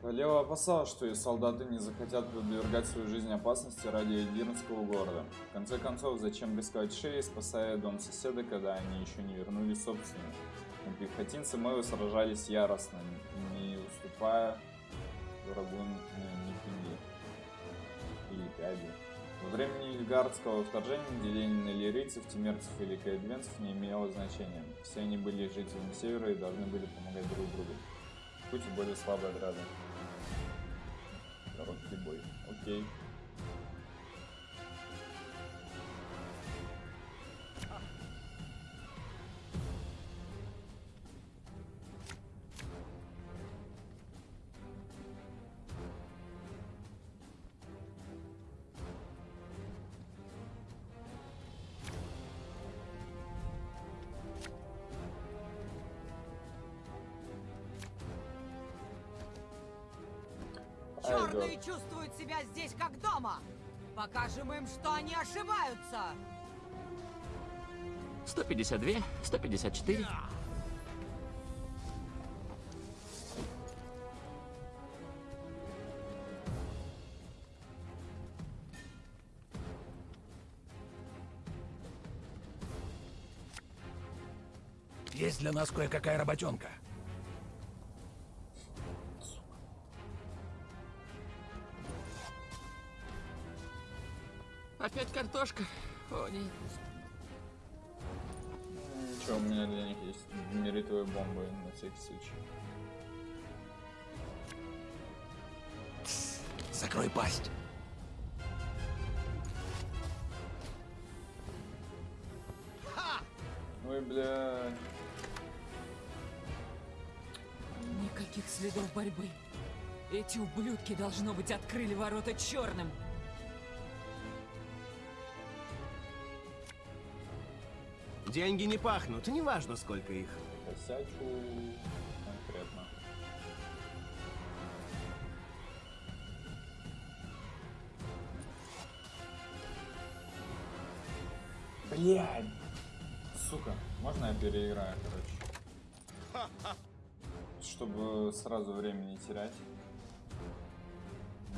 Королева опасалась, что ее солдаты не захотят подвергать свою жизнь опасности ради Эдирнского города. В конце концов, зачем рисковать шеей, спасая дом соседа, когда они еще не вернули собственный? Но пехотинцы Мэвы сражались яростно, не уступая врагу э, ни пинги. Во время Нильгардского вторжения деление на лирийцев, тимерцев или каэдвенцев не имело значения. Все они были жителями Севера и должны были помогать друг другу. Хоть и более слабые отряды. Короткий бой. Окей. Черные чувствуют себя здесь как дома. Покажем им, что они ошибаются. 152, 154. Есть для нас кое-какая работенка. Закрой пасть. Ой, бля. Никаких следов борьбы. Эти ублюдки, должно быть, открыли ворота черным. Деньги не пахнут, неважно сколько их. Косячу Блядь! Сука, можно я переиграю, короче? Чтобы сразу время не терять.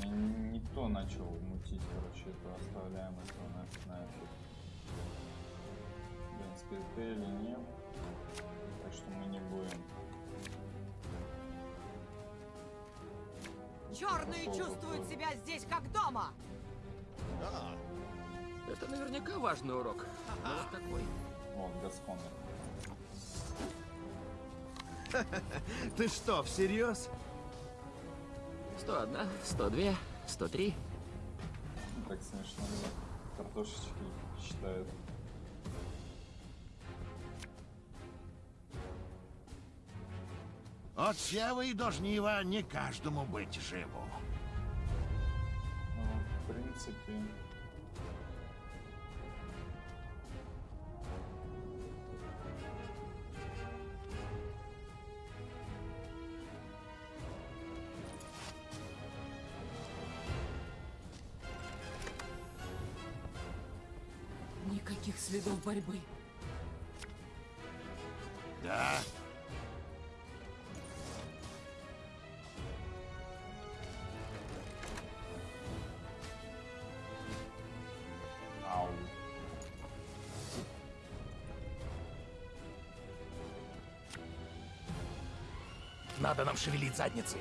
Я не то начал мутить, короче, это оставляем этого нафиг нафиг. В принципе, или нет. Так что мы не будем. Черные чувствуют себя здесь как дома. Это наверняка важный урок. Но вот такой. Вот, Гасконер. *laughs* Ты что, всерьез? 101, 102, 103. Ну, Так смешно, да. Картошечки считают. От сева и до жнива не каждому быть живу. Ну, в принципе... борьбы. Да? Ау. Надо нам шевелить задницей.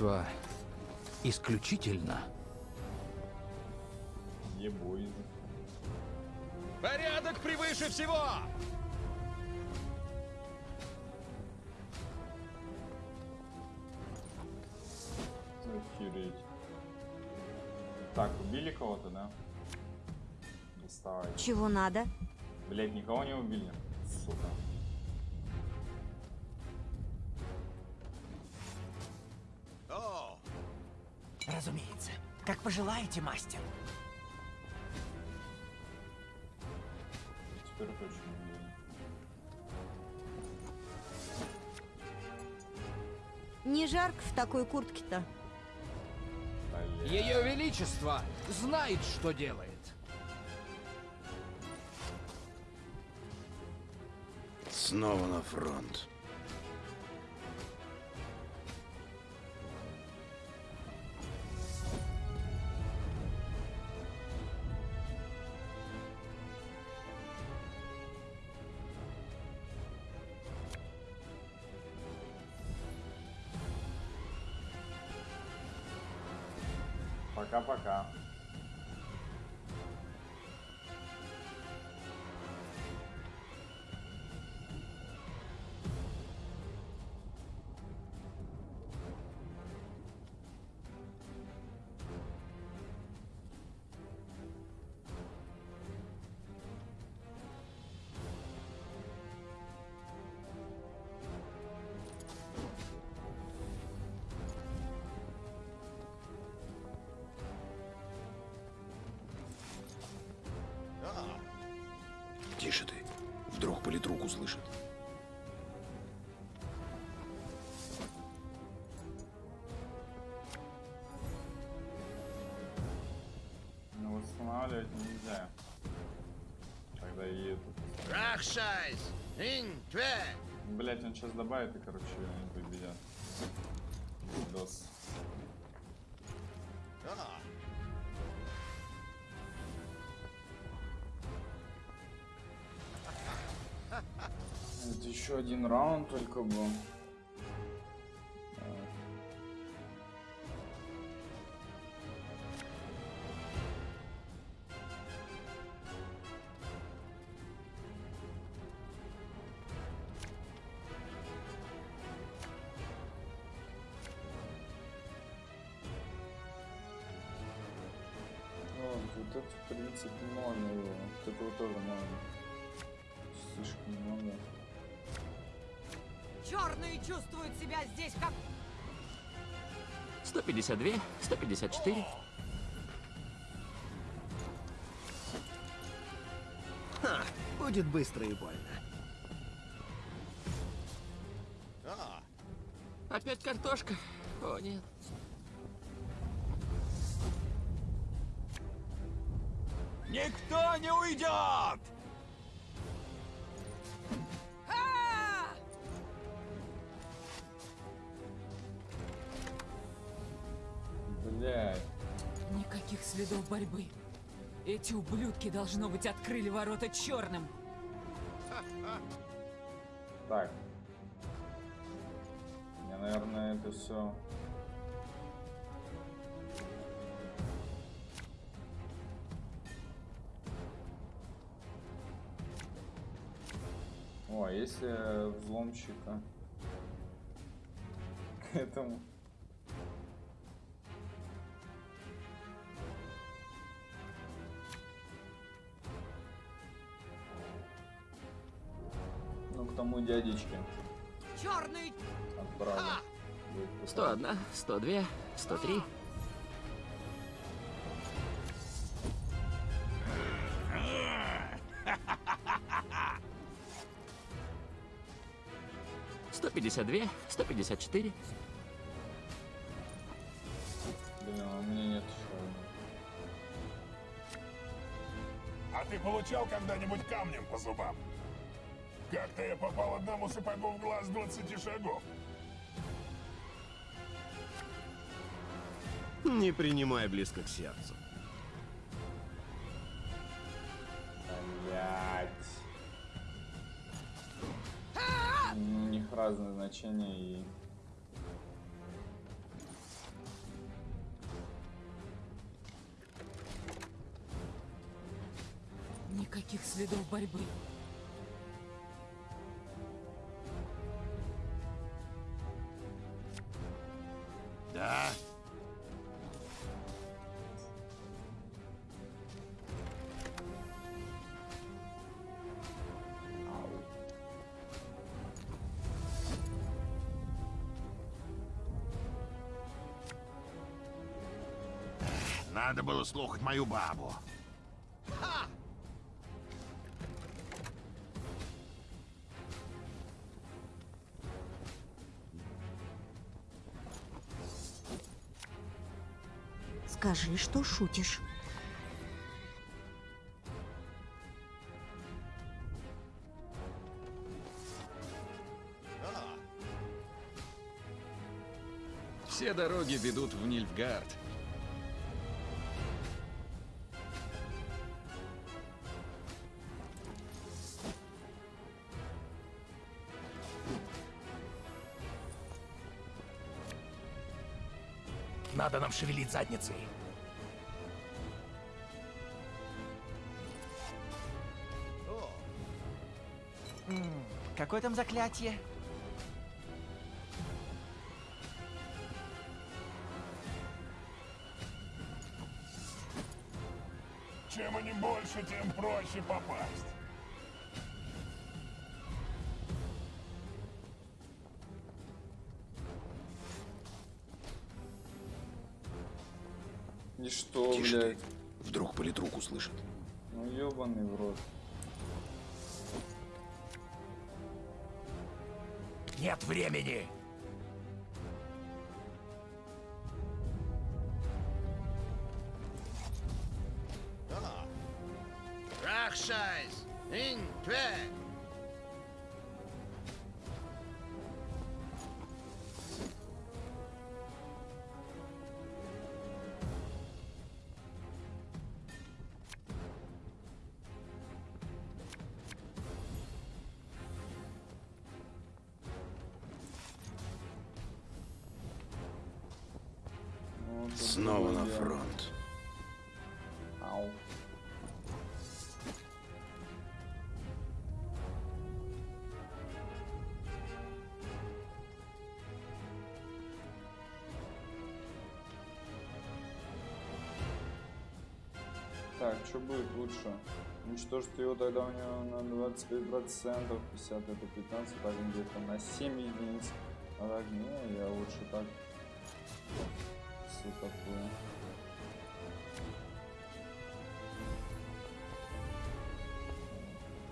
Величество исключительно. Ебой. Порядок превыше всего! Охереть. Так, убили кого-то, да? Доставай. Чего надо? Блять, никого не убили. Как пожелаете, мастер. Теперь точно. Не жарко в такой куртке-то. Ее Величество знает, что делает. Снова на фронт. Пока-пока. Услышит. Ну, восстанавливать нельзя. Когда едет. Рахшайс! Блять, он сейчас добавит и, короче, еще один раунд только был. Вот, вот это, в принципе, можно его. Вот этого тоже можно. Черные чувствуют себя здесь как... 152, 154. Ха, будет быстро и больно. Опять картошка? О, нет. Никто не уйдет! Блядь. Никаких следов борьбы. Эти ублюдки, должно быть, открыли ворота черным. Так. Мне, наверное, это все. О, а если взломщика к этому. Тому дядечке Черный! отправлю. 101, 102, 103. Сто пятьдесят две, сто пятьдесят четыре. Блин, а у меня нет еще. А ты получал когда-нибудь камнем по зубам? Как-то я попал одному сапогу в глаз 20 шагов. Не принимай близко к сердцу. Блять. У них разные значения и... Никаких следов борьбы. Надо было слухать мою бабу. Скажи, что шутишь. Все дороги ведут в Нильфгард. Шевелить задницей. Какое там заклятие? Чем они больше, тем проще попасть. Блядь? Вдруг политрук услышит. Ну ёбаный в рот. Нет времени! Лучше? Уничтожить его тогда у него на 25 процентов, 50 это 15, так где-то на 7 единиц. А не, я лучше так. Все такое.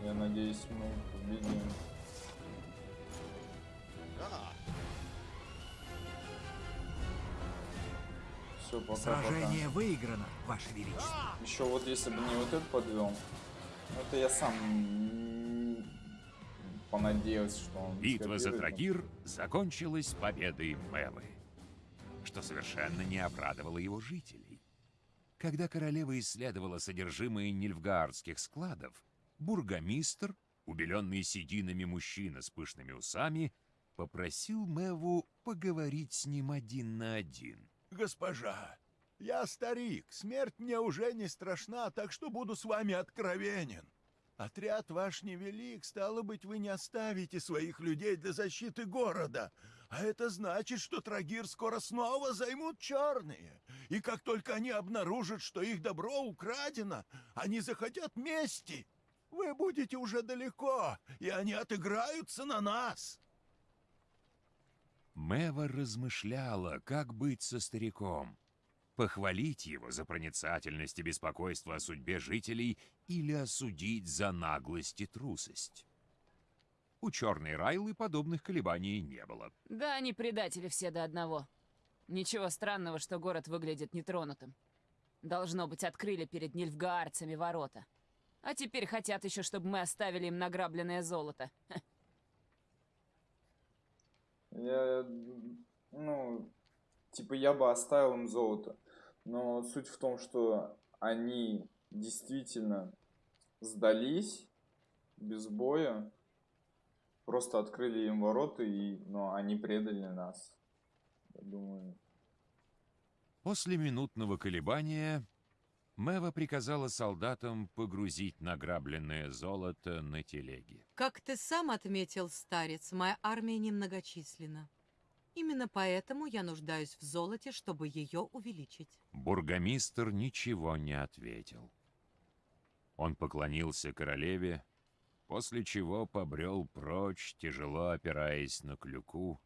Я надеюсь, мы победим. Все, пока, Сражение пока. выиграно, Ваше Величество. Еще вот если бы не вот этот подвел, ну, это я сам понадеялся, что он Битва за. Трагир закончилась победой Мэвы, что совершенно не обрадовало его жителей. Когда королева исследовала содержимое нильфгаардских складов, бургомистр, убеленный сединами мужчина с пышными усами, попросил Мэву поговорить с ним один на один. Госпожа, я старик, смерть мне уже не страшна, так что буду с вами откровенен. Отряд ваш невелик, стало быть, вы не оставите своих людей для защиты города. А это значит, что Трагир скоро снова займут черные. И как только они обнаружат, что их добро украдено, они захотят мести. Вы будете уже далеко, и они отыграются на нас. Мэва размышляла, как быть со стариком. Похвалить его за проницательность и беспокойство о судьбе жителей или осудить за наглость и трусость. У черной Райлы подобных колебаний не было. Да, они предатели все до одного. Ничего странного, что город выглядит нетронутым. Должно быть, открыли перед нильфгаарцами ворота. А теперь хотят еще, чтобы мы оставили им награбленное золото. Я, ну, типа я бы оставил им золото. Но суть в том, что они действительно сдались без боя. Просто открыли им ворота, и, но они предали нас. Я думаю, После минутного колебания Мэва приказала солдатам погрузить награбленное золото на телеги. Как ты сам отметил, старец, моя армия немногочисленна. Именно поэтому я нуждаюсь в золоте, чтобы ее увеличить. Бургомистр ничего не ответил. Он поклонился королеве, после чего побрел прочь, тяжело опираясь на клюку,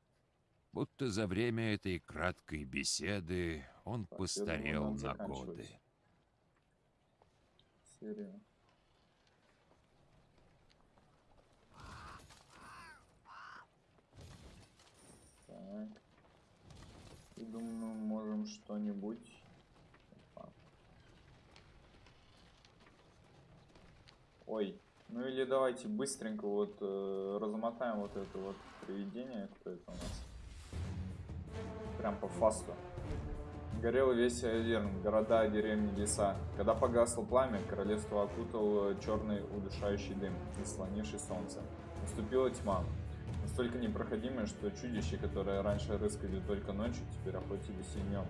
будто за время этой краткой беседы он постарел на годы. Серия. Так. И думаю, мы можем что-нибудь... Ой, ну или давайте быстренько вот э, размотаем вот это вот привидение, кто это у нас. Прям по фасту. Горел весь Аверн, города, деревни, леса. Когда погасло пламя, королевство окутал черный удушающий дым, заслонивший солнце. Наступила тьма, настолько непроходимая, что чудища, которые раньше рыскали только ночью, теперь охотились и днем.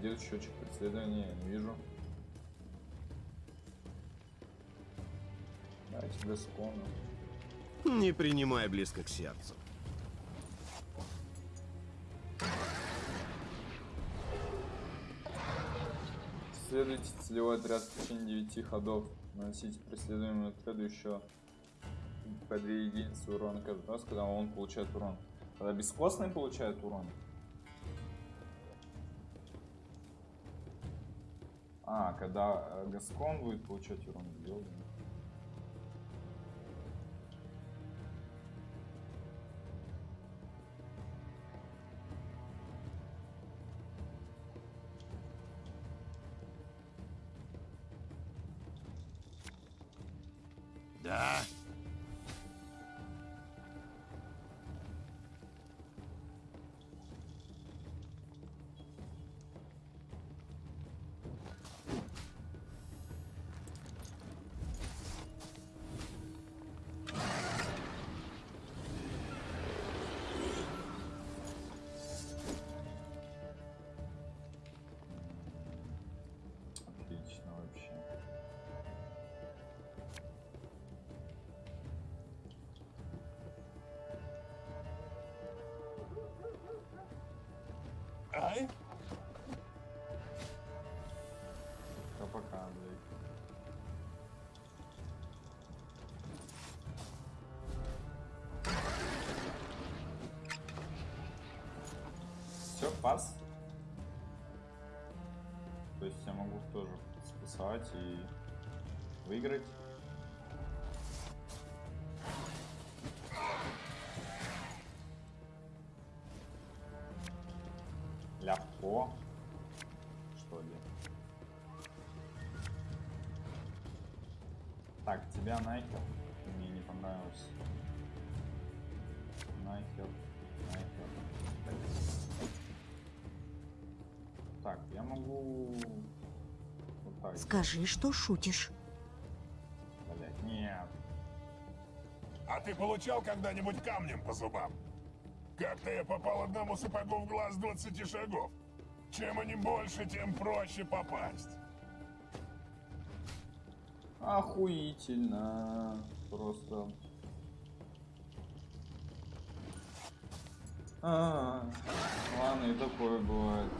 Где счетчик преследования? Я не вижу. Давайте без спона. Не принимай близко к сердцу. Следуйте целевой отряд в течение 9 ходов. Наносите преследуемому отряду еще по 2 единицы урона каждый раз, когда он получает урон. Когда бескостный получает урон. А, когда э, Гаскон будет получать урон, ёбаный. Пас. То есть я могу тоже спасать и выиграть. Легко. Что ли? Так, тебя нахер. Мне не понравился. Скажи, что шутишь. Блять, нет. А ты получал когда-нибудь камнем по зубам? Как-то я попал одному сапогу в глаз 20 шагов. Чем они больше, тем проще попасть. Охуительно. Просто. А, ладно, и такое бывает.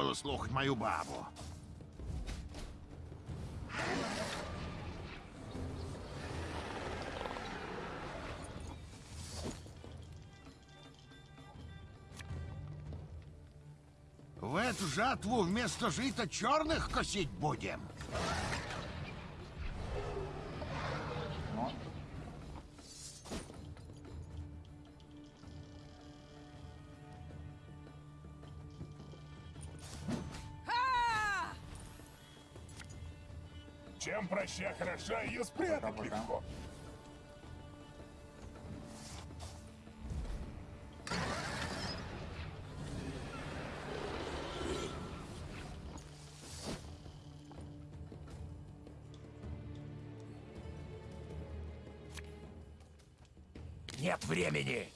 Надо было слухать мою бабу. В эту жатву вместо жита черных косить будем. Проща хороша, ее спрятать Пока-пока. легко. Нет времени!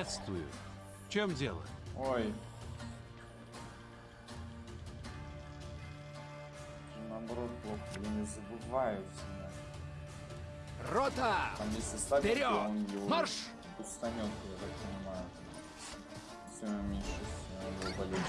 Приветствую. В чем дело? Ой. Наоборот, плохо, я не забываю всегда. Рота! Там если ставить, Вперед! он его Марш! устанет, я так понимаю. Все меньше с его болезнь.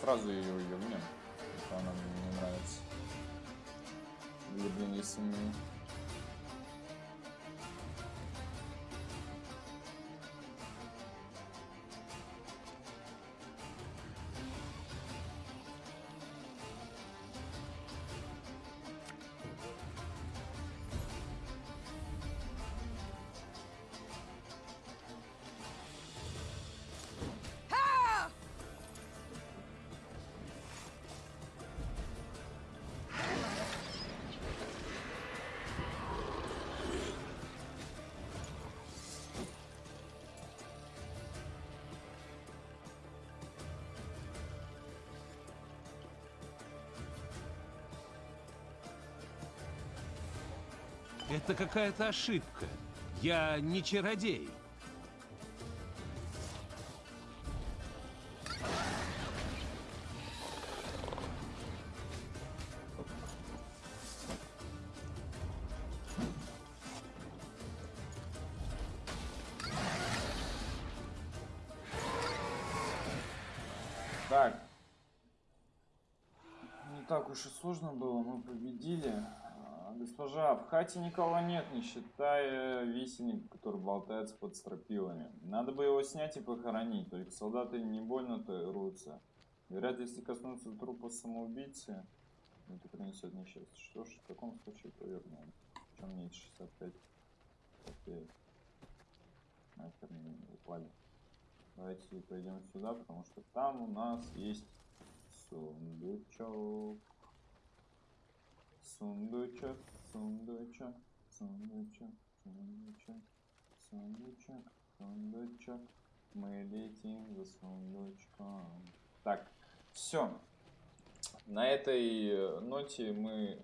Сразу ее ёбнем, Это какая-то ошибка. Я не чародей. Так. Не так уж и сложно было, мы победили. Госпожа, в хате никого нет, не считая висенника, который болтается под стропилами. Надо бы его снять и похоронить, только солдаты не больно-то рвутся. Говорят, если коснуться трупа самоубийцы, это принесет несчастье. Что ж, в таком случае повернем. Чем меньше 65 копеек. Нахер не Давайте пойдем сюда, потому что там у нас есть сундучок. Сундучок, сундучок, сундучок, сундучок, сундучок, сундучок. Мы летим за сундучком. Так, все. На этой э, ноте мы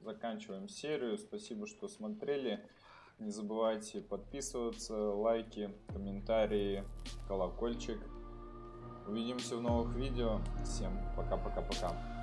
заканчиваем серию. Спасибо, что смотрели. Не забывайте подписываться, лайки, комментарии, колокольчик. Увидимся в новых видео. Всем пока-пока-пока.